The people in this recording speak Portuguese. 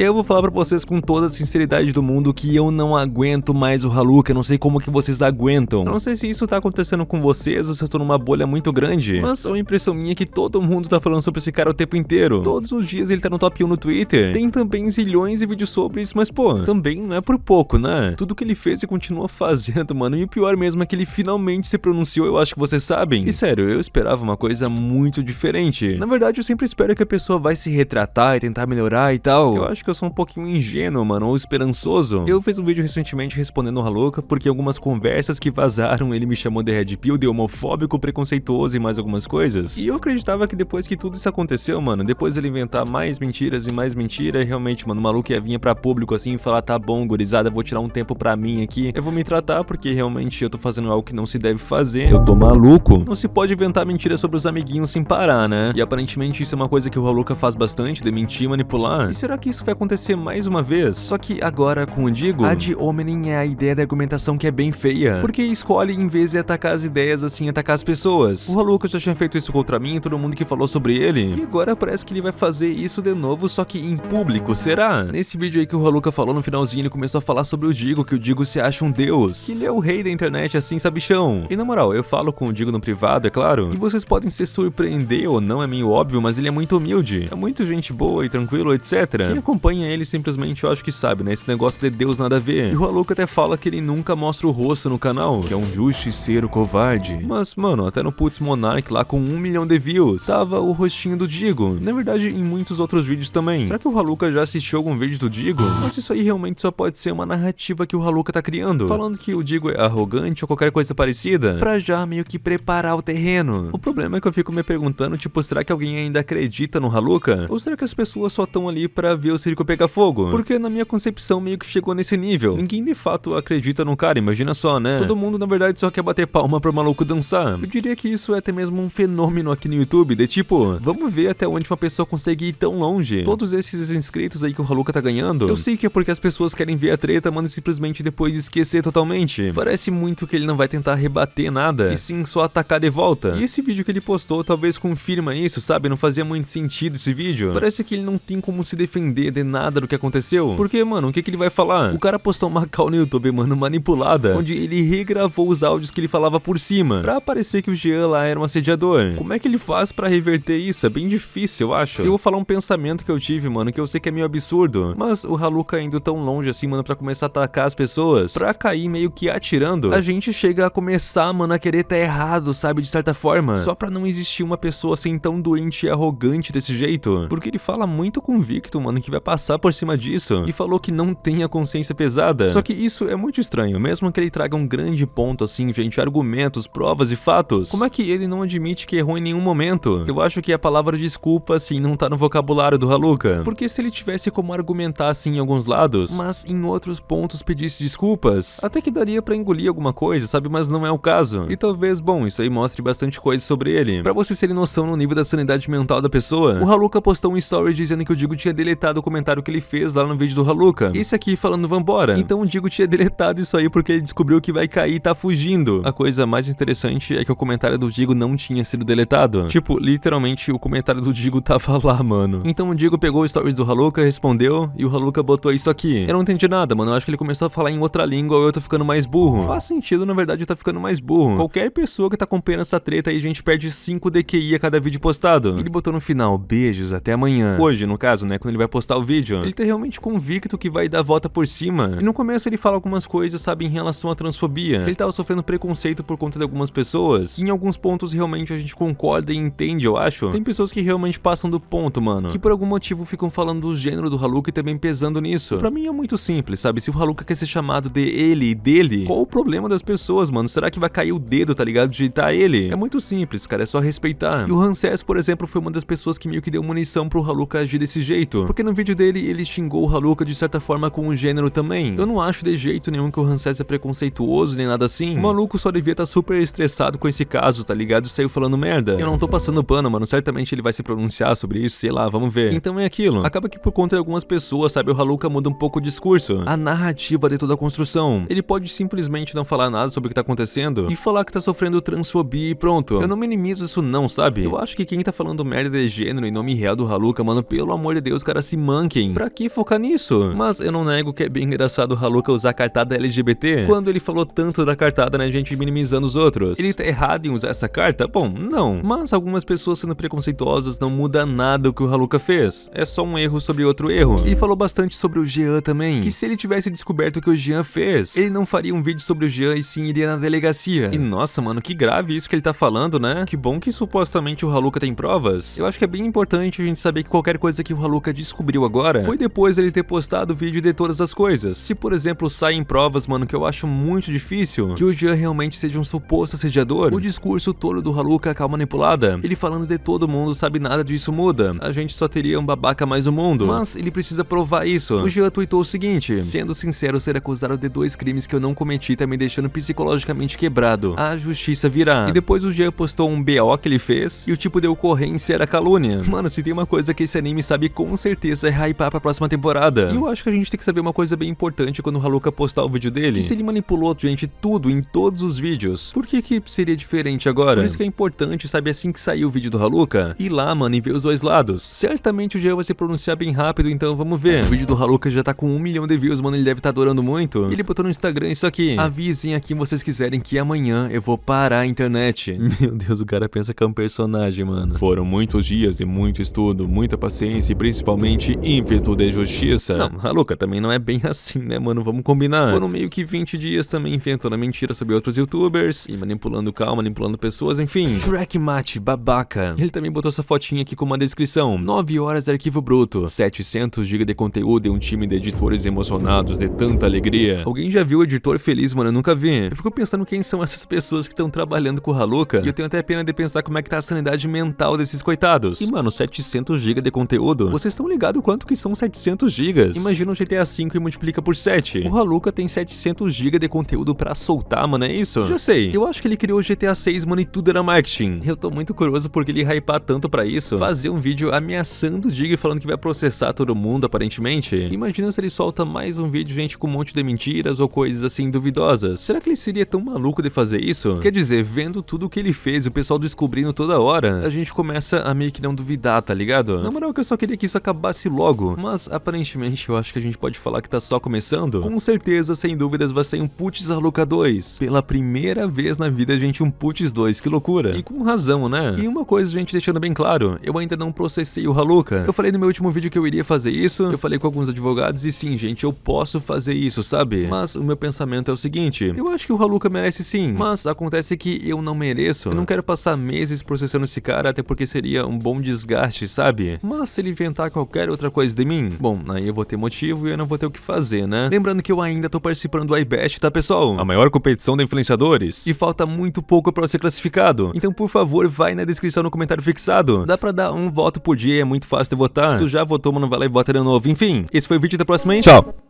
Eu vou falar pra vocês com toda a sinceridade do mundo que eu não aguento mais o Haluka, eu não sei como que vocês aguentam. Eu não sei se isso tá acontecendo com vocês ou se eu tô numa bolha muito grande, mas a impressão minha é que todo mundo tá falando sobre esse cara o tempo inteiro. Todos os dias ele tá no top 1 no Twitter. Tem também zilhões de vídeos sobre isso, mas pô, também não é por pouco, né? Tudo que ele fez e continua fazendo, mano. E o pior mesmo é que ele finalmente se pronunciou, eu acho que vocês sabem. E sério, eu esperava uma coisa muito diferente. Na verdade, eu sempre espero que a pessoa vai se retratar e tentar melhorar e tal. Eu acho que eu sou um pouquinho ingênuo, mano, ou esperançoso. Eu fiz um vídeo recentemente respondendo o Haluka, porque algumas conversas que vazaram ele me chamou de Red Pill, de homofóbico, preconceituoso e mais algumas coisas. E eu acreditava que depois que tudo isso aconteceu, mano, depois ele inventar mais mentiras e mais mentira, realmente, mano, o maluco ia vir pra público assim e falar, tá bom, gurizada, vou tirar um tempo pra mim aqui, eu vou me tratar porque realmente eu tô fazendo algo que não se deve fazer, eu tô maluco. Não se pode inventar mentiras sobre os amiguinhos sem parar, né? E aparentemente isso é uma coisa que o Haluka faz bastante, de mentir manipular. E será que isso vai acontecer mais uma vez. Só que agora com o Digo, a de hominem é a ideia da argumentação que é bem feia. Porque escolhe em vez de atacar as ideias, assim, atacar as pessoas. O Haluka já tinha feito isso contra mim, todo mundo que falou sobre ele. E agora parece que ele vai fazer isso de novo, só que em público, será? Nesse vídeo aí que o Haluka falou no finalzinho, ele começou a falar sobre o Digo, que o Digo se acha um deus. Que ele é o rei da internet, assim, sabichão. E na moral, eu falo com o Digo no privado, é claro. E vocês podem se surpreender ou não, é meio óbvio, mas ele é muito humilde. É muito gente boa e tranquilo, etc. Quem acompanha ele simplesmente eu acho que sabe, né? Esse negócio de Deus nada a ver. E o Haluka até fala que ele nunca mostra o rosto no canal, que é um justiceiro covarde. Mas, mano, até no Putz Monarch lá com um milhão de views, tava o rostinho do Digo. Na verdade, em muitos outros vídeos também. Será que o Haluka já assistiu algum vídeo do Digo? Mas isso aí realmente só pode ser uma narrativa que o Haluka tá criando. Falando que o Digo é arrogante ou qualquer coisa parecida, pra já meio que preparar o terreno. O problema é que eu fico me perguntando, tipo, será que alguém ainda acredita no Haluka? Ou será que as pessoas só estão ali pra ver o circo pegar fogo? Porque na minha concepção meio que chegou nesse nível. Ninguém de fato acredita no cara, imagina só, né? Todo mundo na verdade só quer bater palma pro maluco dançar. Eu diria que isso é até mesmo um fenômeno aqui no YouTube, de tipo, vamos ver até onde uma pessoa consegue ir tão longe. Todos esses inscritos aí que o Haluka tá ganhando, eu sei que é porque as pessoas querem ver a treta, mano, e simplesmente depois esquecer totalmente. Parece muito que ele não vai tentar rebater nada, e sim só atacar de volta. E esse vídeo que ele postou talvez confirma isso, sabe? Não fazia muito sentido esse vídeo. Parece que ele não tem como se defender de nada do que aconteceu. Porque, mano, o que, que ele vai falar? O cara postou uma call no YouTube, mano, manipulada, onde ele regravou os áudios que ele falava por cima, pra parecer que o Jean lá era um assediador. Como é que ele faz pra reverter isso? É bem difícil, eu acho. Eu vou falar um pensamento que eu tive, mano, que eu sei que é meio absurdo, mas o Haluka indo tão longe assim, mano, pra começar a atacar as pessoas, pra cair meio que atirando, a gente chega a começar, mano, a querer tá errado, sabe, de certa forma, só pra não existir uma pessoa assim tão doente e arrogante desse jeito, porque ele fala muito convicto, mano, que vai passar por cima disso, e falou que não tem a consciência pesada. Só que isso é muito estranho, mesmo que ele traga um grande ponto assim, gente, argumentos, provas e fatos. Como é que ele não admite que errou em nenhum momento? Eu acho que a palavra desculpa, assim, não tá no vocabulário do Haluka. Porque se ele tivesse como argumentar assim em alguns lados, mas em outros pontos pedisse desculpas, até que daria pra engolir alguma coisa, sabe? Mas não é o caso. E talvez, bom, isso aí mostre bastante coisa sobre ele. Pra vocês terem noção no nível da sanidade mental da pessoa, o Haluka postou um story dizendo que o Digo tinha deletado o comentário que ele fez lá no vídeo do Haluka. Esse aqui falando vambora. Então o Digo tinha deletado isso aí porque ele descobriu que vai cair e tá fugindo. A coisa mais interessante é que o comentário do Digo não tinha sido deletado. Tipo, literalmente o comentário do Digo tava lá, mano. Então o Digo pegou o stories do Haluka, respondeu e o Haluka botou isso aqui. Eu não entendi nada, mano. Eu acho que ele começou a falar em outra língua ou eu tô ficando mais burro. Faz sentido, na verdade, eu tô ficando mais burro. Qualquer pessoa que tá acompanhando essa treta aí, a gente perde 5 DQI a cada vídeo postado. Ele botou no final, beijos, até amanhã. Hoje, no caso, né, quando ele vai postar o vídeo. Ele tá realmente convicto que vai dar a volta por cima. E no começo ele fala algumas coisas, sabe, em relação à transfobia. Ele tava sofrendo preconceito por conta de algumas pessoas. E em alguns pontos realmente a gente concorda e entende, eu acho. Tem pessoas que realmente passam do ponto, mano. Que por algum motivo ficam falando do gênero do Haluka e também pesando nisso. Pra mim é muito simples, sabe? Se o Haluka quer ser chamado de ele e dele, qual o problema das pessoas, mano? Será que vai cair o dedo, tá ligado? Digitar ele? É muito simples, cara, é só respeitar. E o Hanses, por exemplo, foi uma das pessoas que meio que deu munição pro Haluka agir desse jeito. Porque no vídeo dele, ele xingou o Haluka de certa forma com o gênero também. Eu não acho de jeito nenhum que o Hanses é preconceituoso nem nada assim. O maluco só devia estar tá super estressado com esse caso, tá ligado? E saiu falando merda. Eu não tô passando pano, mano. Certamente ele vai se pronunciar sobre isso, sei lá, vamos ver. Então é aquilo. Acaba que por conta de algumas pessoas, sabe, o Haluka muda um pouco o discurso. A narrativa de toda a construção. Ele pode simplesmente não falar nada sobre o que tá acontecendo e falar que tá sofrendo transfobia e pronto. Eu não minimizo isso não, sabe? Eu acho que quem tá falando merda de gênero em nome real do Haluka, mano, pelo amor de Deus, cara, se manca ranking. Pra que focar nisso? Mas eu não nego que é bem engraçado o Haluka usar a cartada LGBT quando ele falou tanto da cartada, né, gente, minimizando os outros. Ele tá errado em usar essa carta? Bom, não. Mas algumas pessoas sendo preconceituosas não muda nada o que o Haluka fez. É só um erro sobre outro erro. Ele falou bastante sobre o Jean também, que se ele tivesse descoberto o que o Jean fez, ele não faria um vídeo sobre o Jean e sim iria na delegacia. E nossa, mano, que grave isso que ele tá falando, né? Que bom que supostamente o Haluka tem provas. Eu acho que é bem importante a gente saber que qualquer coisa que o Haluka descobriu agora foi depois dele ter postado o vídeo de todas as coisas. Se, por exemplo, saem provas, mano, que eu acho muito difícil, que o Jean realmente seja um suposto assediador, o discurso todo do Haluka calma manipulada, ele falando de todo mundo sabe nada disso muda, a gente só teria um babaca mais no mundo, mas ele precisa provar isso. O Jean tweetou o seguinte, sendo sincero, ser acusado de dois crimes que eu não cometi tá me deixando psicologicamente quebrado, a justiça virá. E depois o Jean postou um BO que ele fez, e o tipo de ocorrência era calúnia. Mano, se tem uma coisa que esse anime sabe com certeza é hypar pra próxima temporada. E eu acho que a gente tem que saber uma coisa bem importante quando o Haluka postar o vídeo dele, que se ele manipulou, gente, tudo em todos os vídeos, por que que seria diferente agora? Por isso que é importante, sabe, assim que sair o vídeo do Haluka, ir lá, mano, e ver os dois lados. Certamente o Jean vai se pronunciar bem rápido, então vamos ver. O vídeo do Haluka já tá com um milhão de views, mano, ele deve estar tá adorando muito. Ele botou no Instagram isso aqui. Avisem aqui vocês quiserem que amanhã eu vou parar a internet. Meu Deus, o cara pensa que é um personagem, mano. Foram muitos dias de muito estudo, muita paciência e principalmente ímpeto de justiça. Não, Haluka também não é bem assim, né, mano? Vamos combinar. Foram meio que 20 dias também inventando mentira sobre outros youtubers e manipulando calma, manipulando pessoas, enfim. Shrek Mate, babaca. Ele também botou essa fotinha aqui com uma descrição. 9 horas de arquivo bruto, 700 GB de conteúdo e um time de editores emocionados de tanta alegria. Alguém já viu o editor feliz, mano? Eu nunca vi. Eu fico pensando quem são essas pessoas que estão trabalhando com o Haluka e eu tenho até pena de pensar como é que tá a sanidade mental desses coitados. E, mano, 700 GB de conteúdo? Vocês estão ligados quanto que são 700 GB? Imagina um GTA V e multiplica por 7. O Haluka tem 700 GB de conteúdo pra soltar, mano, é isso? Já sei. Eu acho que ele criou o GTA 6, mano, e tudo era marketing. Eu tô muito curioso porque ele hypar tanto pra isso. Fazer um vídeo ameaçando o Dig falando que vai processar todo mundo, aparentemente. Imagina se ele solta mais um vídeo, gente, com um monte de mentiras ou coisas assim duvidosas. Será que ele seria tão maluco de fazer isso? Quer dizer, vendo tudo o que ele fez, o pessoal descobrindo toda hora, a gente começa a meio que não duvidar, tá ligado? Na moral que eu só queria que isso acabasse logo, mas aparentemente eu acho que a gente pode falar que tá só começando. Com certeza, sem dúvidas, vai sair um Putz Haluka 2. Pela primeira vez na vida, gente, um Putz 2, que loucura. E com razão, né? E uma coisa, gente, deixando bem claro, eu ainda não processei o Haluka. Eu falei no meu último vídeo que eu iria fazer isso, eu falei com alguns advogados e sim, gente, eu posso fazer isso, sabe? Mas o meu pensamento é o seguinte, eu acho que o Haluka merece sim, mas acontece que eu não mereço. Eu não quero passar meses processando esse cara, até porque seria um bom desgaste, sabe? Mas se ele inventar qualquer outra coisa de mim, bom, aí eu vou ter motivo e eu não vou ter o que fazer, né? Lembrando que eu ainda tô participando do iBest, tá pessoal? A maior competição de influenciadores. E falta muito pouco pra eu ser classificado. Então, por favor, vai na descrição no comentário fixado. Dá pra dar um voto por dia, é muito fácil de votar. Se tu já votou, mano, vai lá e vota de novo. Enfim, esse foi o vídeo da próxima, hein? Tchau!